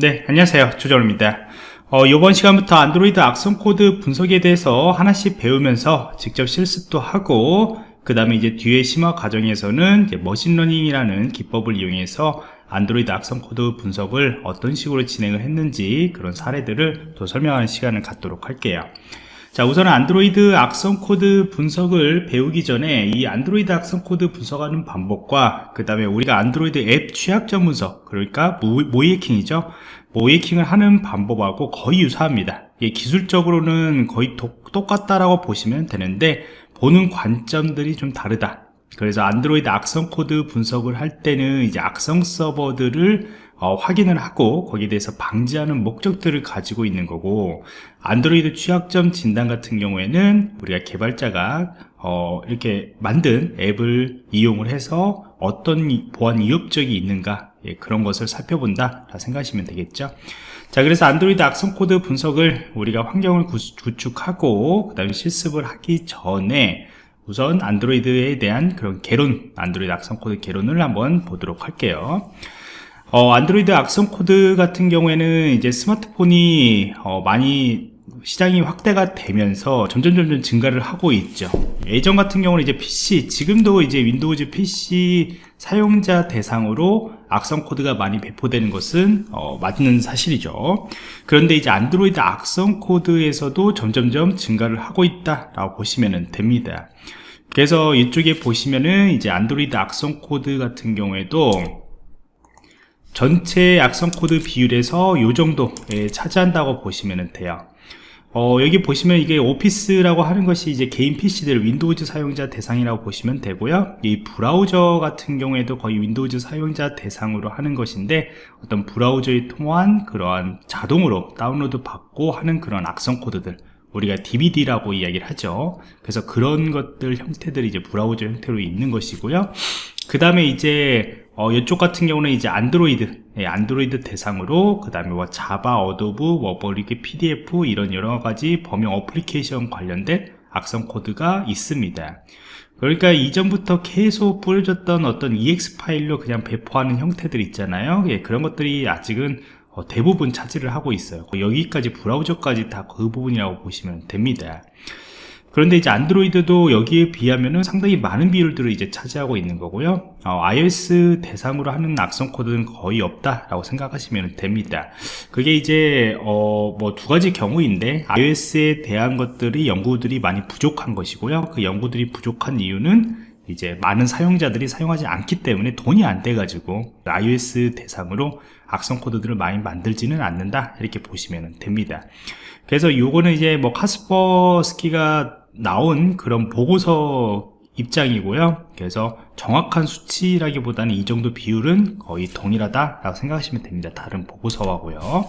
네, 안녕하세요. 조정입니다. 어, 이번 시간부터 안드로이드 악성 코드 분석에 대해서 하나씩 배우면서 직접 실습도 하고, 그 다음에 이제 뒤에 심화 과정에서는 machine learning이라는 기법을 이용해서 안드로이드 악성 코드 분석을 어떤 식으로 진행을 했는지 그런 사례들을 또 설명하는 시간을 갖도록 할게요. 자 우선 안드로이드 악성 코드 분석을 배우기 전에 이 안드로이드 악성 코드 분석하는 방법과 그 다음에 우리가 안드로이드 앱 취약점 분석 그러니까 모의해킹이죠. 모의해킹을 하는 방법하고 거의 유사합니다. 기술적으로는 거의 똑같다라고 보시면 되는데 보는 관점들이 좀 다르다. 그래서 안드로이드 악성 코드 분석을 할 때는 이제 악성 서버들을 어, 확인을 하고 거기에 대해서 방지하는 목적들을 가지고 있는 거고 안드로이드 취약점 진단 같은 경우에는 우리가 개발자가 어, 이렇게 만든 앱을 이용을 해서 어떤 보안 위협적이 있는가 예, 그런 것을 살펴본다 생각하시면 되겠죠. 자 그래서 안드로이드 악성 코드 분석을 우리가 환경을 구축하고 그 다음에 실습을 하기 전에 우선 안드로이드에 대한 그런 개론 안드로이드 악성 코드 개론을 한번 보도록 할게요 어, 안드로이드 악성 코드 같은 경우에는 이제 스마트폰이 어, 많이 시장이 확대가 되면서 점점 점점 증가를 하고 있죠. 예전 같은 경우는 이제 PC 지금도 이제 윈도우즈 PC 사용자 대상으로 악성 코드가 많이 배포되는 것은 어, 맞는 사실이죠. 그런데 이제 안드로이드 악성 코드에서도 점점점 증가를 하고 있다 라고 보시면 됩니다. 그래서 이쪽에 보시면은 이제 안드로이드 악성 코드 같은 경우에도 전체 악성 코드 비율에서 요 정도 예, 차지한다고 보시면 돼요. 어, 여기 보시면 이게 오피스라고 하는 것이 이제 개인 PC들 윈도우즈 사용자 대상이라고 보시면 되고요. 이 브라우저 같은 경우에도 거의 윈도우즈 사용자 대상으로 하는 것인데 어떤 브라우저에 통한 그러한 자동으로 다운로드 받고 하는 그런 악성 코드들 우리가 DBD라고 이야기를 하죠. 그래서 그런 것들 형태들이 이제 브라우저 형태로 있는 것이고요. 그 다음에 이제 어, 이쪽 같은 경우는 이제 안드로이드 예, 안드로이드 대상으로 그 다음에 뭐 자바, Adobe, 워버리게 PDF 이런 여러가지 범용 어플리케이션 관련된 악성 코드가 있습니다. 그러니까 이전부터 계속 뿌려졌던 어떤 EXE 파일로 그냥 배포하는 형태들 있잖아요. 예, 그런 것들이 아직은 어, 대부분 차지를 하고 있어요. 여기까지 브라우저까지 다 그 부분이라고 보시면 됩니다 그런데 이제 안드로이드도 여기에 비하면 상당히 많은 비율들을 이제 차지하고 있는 거고요. 어, iOS 대상으로 하는 악성 코드는 거의 없다라고 생각하시면 됩니다. 그게 이제 어, 뭐 두 가지 경우인데 iOS에 대한 것들이 연구들이 많이 부족한 것이고요. 그 연구들이 부족한 이유는 이제 많은 사용자들이 사용하지 않기 때문에 돈이 안 돼 가지고 iOS 대상으로 악성 코드들을 많이 만들지는 않는다. 이렇게 보시면 됩니다. 그래서 요거는 이제 뭐 카스퍼스키가 나온 그런 보고서 입장이고요. 그래서 정확한 수치라기보다는 이 정도 비율은 거의 동일하다 라고 생각하시면 됩니다. 다른 보고서하고요.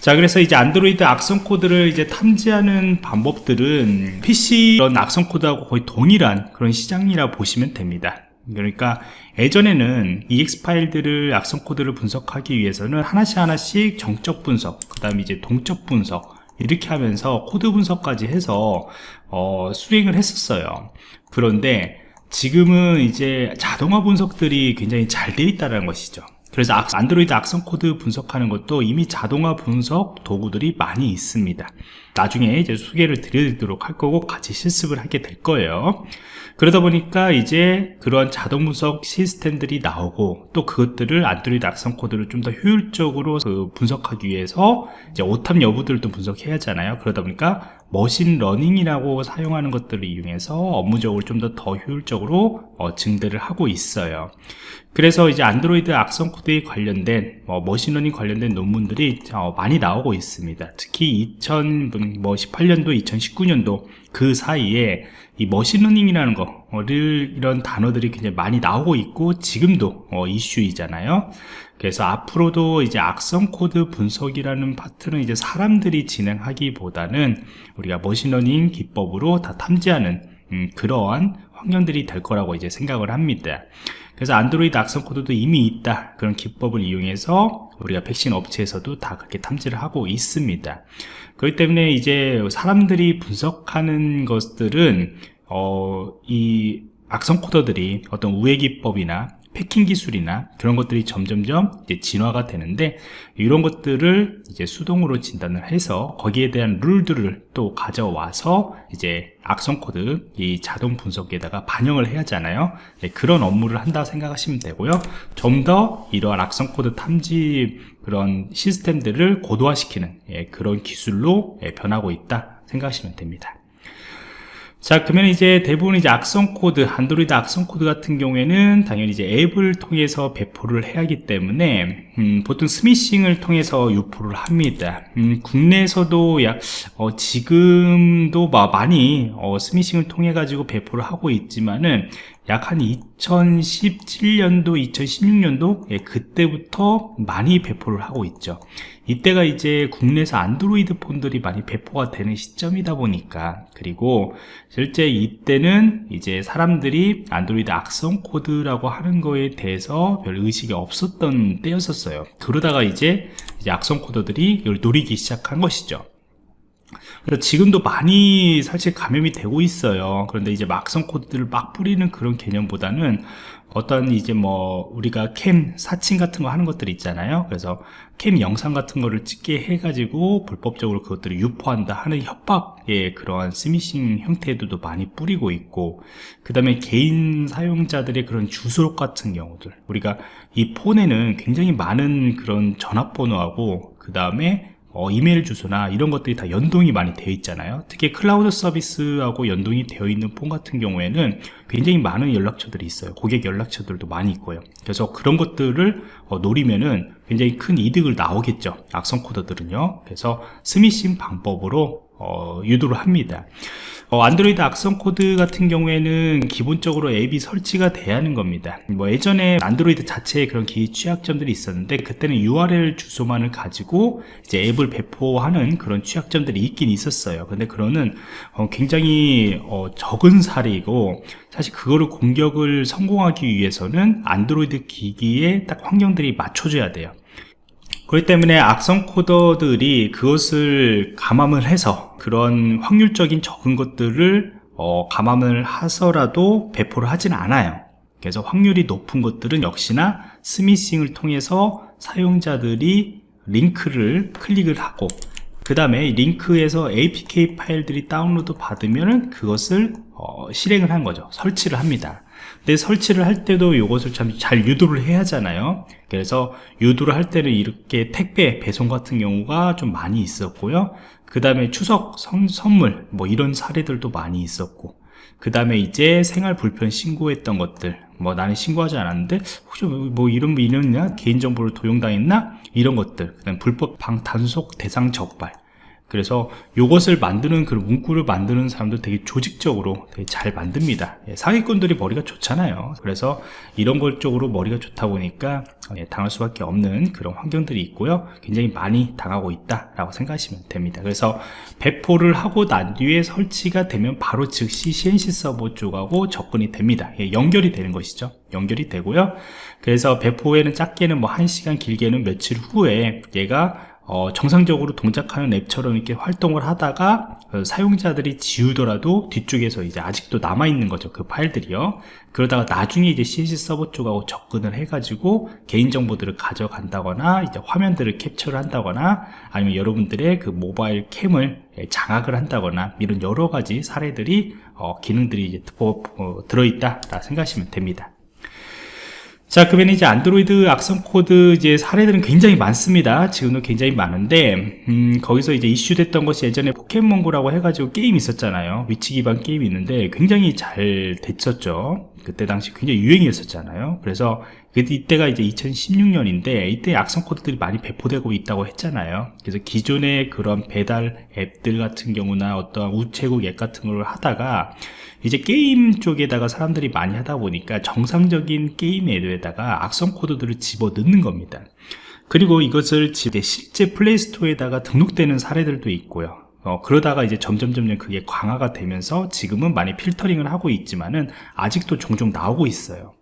자 그래서 이제 안드로이드 악성 코드를 이제 탐지하는 방법들은 PC 그런 악성 코드하고 거의 동일한 그런 시장이라 보시면 됩니다. 그러니까 예전에는 EXE 파일들을 악성 코드를 분석하기 위해서는 하나씩 하나씩 정적 분석 그 다음에 이제 동적 분석 이렇게 하면서 코드 분석까지 해서 어, 수행을 했었어요. 그런데 지금은 이제 자동화 분석들이 굉장히 잘 되어 있다는 것이죠. 그래서 안드로이드 악성 코드 분석하는 것도 이미 자동화 분석 도구들이 많이 있습니다. 나중에 이제 소개를 드리도록 할 거고 같이 실습을 하게 될 거예요 그러다 보니까 이제 그런 자동 분석 시스템들이 나오고 또 그것들을 안드로이드 악성 코드를 좀 더 효율적으로 그 분석하기 위해서 이제 오탐 여부들도 분석해야 하잖아요. 그러다 보니까 머신 러닝이라고 사용하는 것들을 이용해서 업무적으로 좀 더 더 효율적으로 어, 증대를 하고 있어요. 그래서 이제 안드로이드 악성 코드에 관련된 뭐 머신러닝 관련된 논문들이 어, 많이 나오고 있습니다. 특히 2018년도 2019년도 그 사이에 이 머신러닝이라는 거 를 이런 단어들이 굉장히 많이 나오고 있고 지금도 어, 이슈이잖아요. 그래서 앞으로도 이제 악성 코드 분석이라는 파트는 이제 사람들이 진행하기보다는 우리가 머신러닝 기법으로 다 탐지하는 음, 그러한 환경들이 될 거라고 이제 생각을 합니다. 그래서 안드로이드 악성 코드도 이미 있다. 그런 기법을 이용해서 우리가 백신 업체에서도 다 그렇게 탐지를 하고 있습니다. 그렇기 때문에 이제 사람들이 분석하는 것들은 어, 이 악성 코드들이 어떤 우회 기법이나 패킹 기술이나 그런 것들이 점점점 진화가 되는데 이런 것들을 이제 수동으로 진단을 해서 거기에 대한 룰들을 또 가져와서 이제 악성 코드 이 자동 분석에다가 반영을 해야 하잖아요. 네, 그런 업무를 한다 생각하시면 되고요. 좀 더 이러한 악성 코드 탐지 그런 시스템들을 고도화시키는 예, 그런 기술로 예, 변하고 있다 생각하시면 됩니다 자 그러면 이제 대부분 이제 악성 코드 안드로이드 악성 코드 같은 경우에는 당연히 이제 앱을 통해서 배포를 해야 하기 때문에 음, 보통 스미싱을 통해서 유포를 합니다. 음, 국내에서도 약 어, 지금도 많이 어, 스미싱을 통해 가지고 배포를 하고 있지만은 약 한 2017년도 2016년도? 예, 그때부터 많이 배포를 하고 있죠. 이때가 이제 국내에서 안드로이드 폰들이 많이 배포가 되는 시점이다 보니까. 그리고 실제 이때는 이제 사람들이 안드로이드 악성 코드라고 하는 거에 대해서 별 의식이 없었던 때였었어요. 그러다가 이제, 이제 악성 코드들이 이걸 노리기 시작한 것이죠 그래서 지금도 많이 사실 감염이 되고 있어요. 그런데 이제 막성 코드들을 막 뿌리는 그런 개념보다는 어떤 이제 뭐 우리가 캠 사칭 같은 거 하는 것들이 있잖아요. 그래서 캠 영상 같은 거를 찍게 해가지고 불법적으로 그것들을 유포한다 하는 협박의 그러한 스미싱 형태들도 많이 뿌리고 있고 그 다음에 개인 사용자들의 그런 주소록 같은 경우들. 우리가 이 폰에는 굉장히 많은 그런 전화번호하고 그 다음에 어, 이메일 주소나 이런 것들이 다 연동이 많이 되어 있잖아요. 특히 클라우드 서비스하고 연동이 되어 있는 폰 같은 경우에는 굉장히 많은 연락처들이 있어요. 고객 연락처들도 많이 있고요. 그래서 그런 것들을 어, 노리면은 굉장히 큰 이득을 나오겠죠. 악성 코드들은요. 그래서 스미싱 방법으로 어, 유도를 합니다. 어, 안드로이드 악성 코드 같은 경우에는 기본적으로 앱이 설치가 돼야 하는 겁니다. 뭐 예전에 안드로이드 자체에 그런 기기 취약점들이 있었는데 그때는 URL 주소만을 가지고 이제 앱을 배포하는 그런 취약점들이 있긴 있었어요. 근데 그거는 어, 굉장히 어, 적은 사례이고 사실 그거를 공격을 성공하기 위해서는 안드로이드 기기에 딱 환경들이 맞춰져야 돼요 그렇기 때문에 악성 코드들이 그것을 감안을 해서 그런 확률적인 적은 것들을 어, 감안을 해서라도 배포를 하진 않아요. 그래서 확률이 높은 것들은 역시나 스미싱을 통해서 사용자들이 링크를 클릭을 하고 그 다음에 링크에서 apk 파일들이 다운로드 받으면 그것을 어, 실행을 한 거죠. 설치를 합니다 근데 설치를 할 때도 이것을 참 잘 유도를 해야 하잖아요. 그래서 유도를 할 때는 이렇게 택배 배송 같은 경우가 좀 많이 있었고요. 그 다음에 추석 선, 선물 뭐 이런 사례들도 많이 있었고 그 다음에 이제 생활 불편 신고했던 것들 뭐 나는 신고하지 않았는데 혹시 뭐 이런 뭐 이런 개인정보를 도용당했나? 이런 것들 그 다음 불법 방 단속 대상 적발 그래서 이것을 만드는 그 문구를 만드는 사람도 되게 조직적으로 되게 잘 만듭니다. 예, 사기꾼들이 머리가 좋잖아요. 그래서 이런 걸 쪽으로 머리가 좋다 보니까 예, 당할 수밖에 없는 그런 환경들이 있고요. 굉장히 많이 당하고 있다 라고 생각하시면 됩니다. 그래서 배포를 하고 난 뒤에 설치가 되면 바로 즉시 CNC 서버 쪽하고 접근이 됩니다. 예, 연결이 되는 것이죠. 연결이 되고요. 그래서 배포에는 작게는 뭐 1시간 길게는 며칠 후에 얘가 어, 정상적으로 동작하는 앱처럼 이렇게 활동을 하다가 어, 사용자들이 지우더라도 뒤쪽에서 이제 아직도 남아있는 거죠 그 파일들이요. 그러다가 나중에 이제 CNC 서버 쪽하고 접근을 해가지고 개인정보들을 가져간다거나 이제 화면들을 캡처를 한다거나 아니면 여러분들의 그 모바일 캠을 장악을 한다거나 이런 여러 가지 사례들이 어, 기능들이 이제 어, 들어있다 생각하시면 됩니다 자 그러면 이제 안드로이드 악성 코드 이제 사례들은 굉장히 많습니다. 지금도 굉장히 많은데 음, 거기서 이제 이슈됐던 것이 예전에 포켓몬고라고 해가지고 게임 있었잖아요. 위치 기반 게임이 있는데 굉장히 잘 됐었죠. 그때 당시 굉장히 유행이었었잖아요. 그래서 이때가 이제 2016년인데 이때 악성 코드들이 많이 배포되고 있다고 했잖아요. 그래서 기존의 그런 배달 앱들 같은 경우나 어떤 우체국 앱 같은 걸 하다가 이제 게임 쪽에다가 사람들이 많이 하다 보니까 정상적인 게임 앱에다가 악성 코드들을 집어 넣는 겁니다. 그리고 이것을 실제 플레이스토어에다가 등록되는 사례들도 있고요. 어, 그러다가 이제 점점 점점 그게 강화가 되면서 지금은 많이 필터링을 하고 있지만은 아직도 종종 나오고 있어요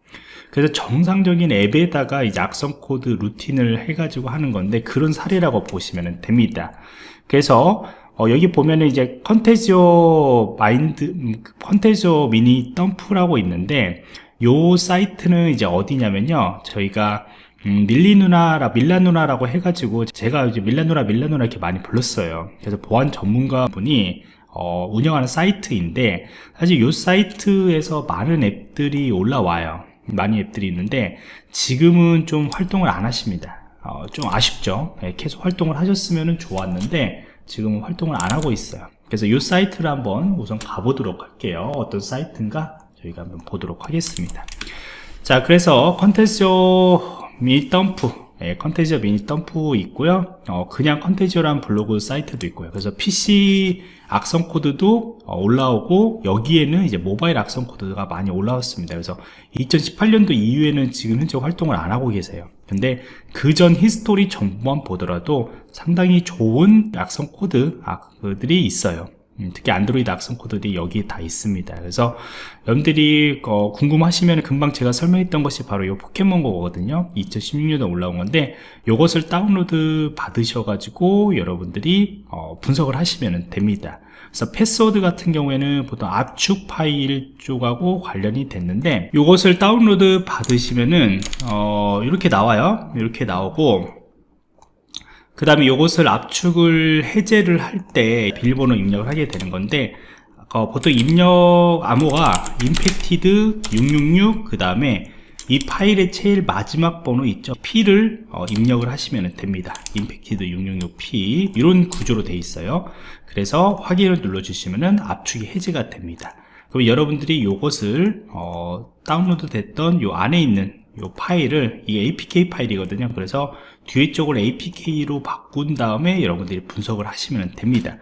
그래서 정상적인 앱에다가 악성 코드 루틴을 해가지고 하는 건데 그런 사례라고 보시면 됩니다. 그래서 어, 여기 보면은 이제 Contagio 마인드 Contagio mini dump라고 있는데 요 사이트는 이제 어디냐면요. 저희가 음, 밀리 누나라 밀라 누나라고 해가지고 제가 이제 밀라 누나 밀라 누나 이렇게 많이 불렀어요. 그래서 보안 전문가 분이 어, 운영하는 사이트인데 사실 이 사이트에서 많은 앱들이 올라와요 많이 앱들이 있는데 지금은 좀 활동을 안 하십니다. 어, 좀 아쉽죠? 네, 계속 활동을 하셨으면 좋았는데 지금은 활동을 안 하고 있어요. 그래서 이 사이트를 한번 우선 가보도록 할게요. 어떤 사이트인가 저희가 한번 보도록 하겠습니다. 자 그래서 Contagio mini dump 예, Contagio mini dump 있고요. 어, 그냥 Contagio란 블로그 사이트도 있고요. 그래서 PC 악성 코드도 어, 올라오고 여기에는 이제 모바일 악성 코드가 많이 올라왔습니다. 그래서 2018년도 이후에는 지금 현재 활동을 안 하고 계세요. 근데 그 전 history 정보만 보더라도 상당히 좋은 악성 코드들이 있어요. 음, 특히 안드로이드 악성 코드들이 여기에 다 있습니다. 그래서 여러분들이 어, 궁금하시면 금방 제가 설명했던 것이 바로 이 포켓몬고거든요. 2016년에 올라온 건데 이것을 다운로드 받으셔 가지고 여러분들이 어, 분석을 하시면 됩니다. 그래서 패스워드 같은 경우에는 보통 압축 파일 쪽하고 관련이 됐는데 이것을 다운로드 받으시면은 어, 이렇게 나와요. 이렇게 나오고 그 다음에 이것을 압축을 해제를 할 때 비밀번호 입력을 하게 되는 건데 어, 보통 입력 암호가 infected 666 그 다음에 이 파일의 제일 마지막 번호 있죠? P를 어, 입력을 하시면 됩니다. infected 666P 이런 구조로 되어 있어요. 그래서 확인을 눌러 주시면 압축이 해제가 됩니다. 그럼 여러분들이 이것을 어, 다운로드 됐던 요 안에 있는 요 파일을 이게 apk 파일이거든요. 그래서 뒤에 쪽을 apk로 바꾼 다음에 여러분들이 분석을 하시면 됩니다.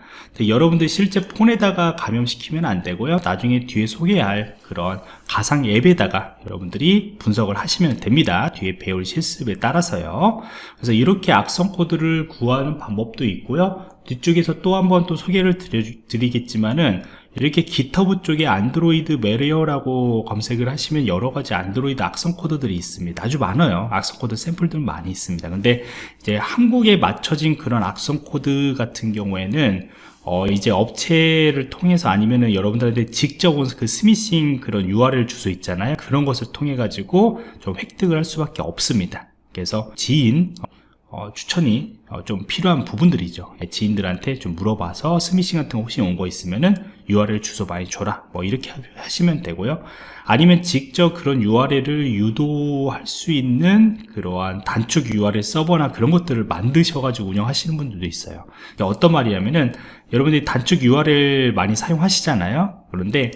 여러분들 실제 폰에다가 감염시키면 안 되고요. 나중에 뒤에 소개할 그런 가상 앱에다가 여러분들이 분석을 하시면 됩니다. 뒤에 배울 실습에 따라서요. 그래서 이렇게 악성 코드를 구하는 방법도 있고요 뒤쪽에서 또 한 번 또 소개를 드리 겠지만은 이렇게 GitHub 쪽에 Android malware라고 검색을 하시면 여러가지 안드로이드 악성 코드들이 있습니다. 아주 많아요. 악성 코드 샘플들 많이 있습니다. 근데 이제 한국에 맞춰진 그런 악성 코드 같은 경우에는 어 이제 업체를 통해서 아니면은 여러분들한테 직접 온 그 스미싱 그런 URL 주소 있잖아요. 그런 것을 통해 가지고 좀 획득을 할 수밖에 없습니다. 그래서 지인 어, 추천이 어, 좀 필요한 부분들이죠. 예, 지인들한테 좀 물어봐서 스미싱 같은 거 혹시 온 거 있으면은 URL 주소 많이 줘라. 뭐 이렇게 하시면 되고요. 아니면 직접 그런 URL을 유도할 수 있는 그러한 단축 URL 서버나 그런 것들을 만드셔 가지고 운영하시는 분들도 있어요. 어떤 말이냐면은 여러분들이 단축 URL 많이 사용하시잖아요. 그런데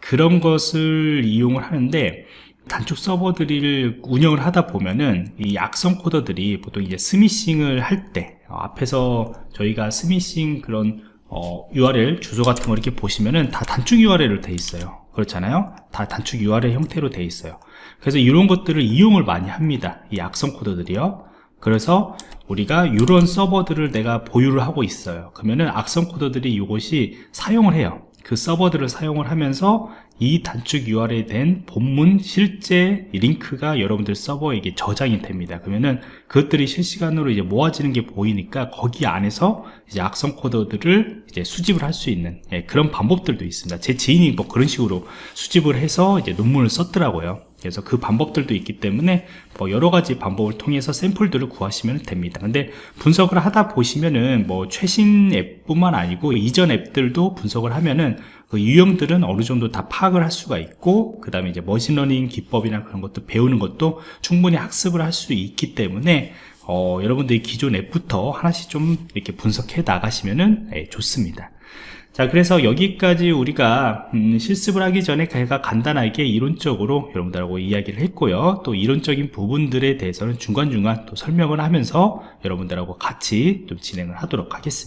그런 것을 이용을 하는데 단축 서버들을 운영을 하다 보면은 이 악성 코드들이 보통 이제 스미싱을 할때 어, 앞에서 저희가 스미싱 그런 어, URL 주소 같은 거 이렇게 보시면은 다 단축 URL로 돼 있어요. 그렇잖아요? 다 단축 URL 형태로 돼 있어요. 그래서 이런 것들을 이용을 많이 합니다. 이 악성 코드들이요. 그래서 우리가 이런 서버들을 내가 보유를 하고 있어요. 그러면은 악성 코드들이 이것이 사용을 해요. 그 서버들을 사용을 하면서 이 단축 URL에 된 본문 실제 링크가 여러분들 서버에게 저장이 됩니다. 그러면은 그것들이 실시간으로 이제 모아지는 게 보이니까 거기 안에서 이제 악성 코드들을 이제 수집을 할 수 있는 예, 그런 방법들도 있습니다. 제 지인이 뭐 그런 식으로 수집을 해서 이제 논문을 썼더라고요. 그래서 그 방법들도 있기 때문에 뭐 여러 가지 방법을 통해서 샘플들을 구하시면 됩니다. 근데 분석을 하다 보시면은 뭐 최신 앱뿐만 아니고 이전 앱들도 분석을 하면은 그 유형들은 어느 정도 다 파악을 할 수가 있고 그 다음에 이제 머신러닝 기법이나 그런 것도 배우는 것도 충분히 학습을 할 수 있기 때문에 어, 여러분들이 기존 앱부터 하나씩 좀 이렇게 분석해 나가시면은 예, 좋습니다. 자 그래서 여기까지 우리가 음, 실습을 하기 전에 제가 간단하게 이론적으로 여러분들하고 이야기를 했고요 또 이론적인 부분들에 대해서는 중간중간 또 설명을 하면서 여러분들하고 같이 좀 진행을 하도록 하겠습니다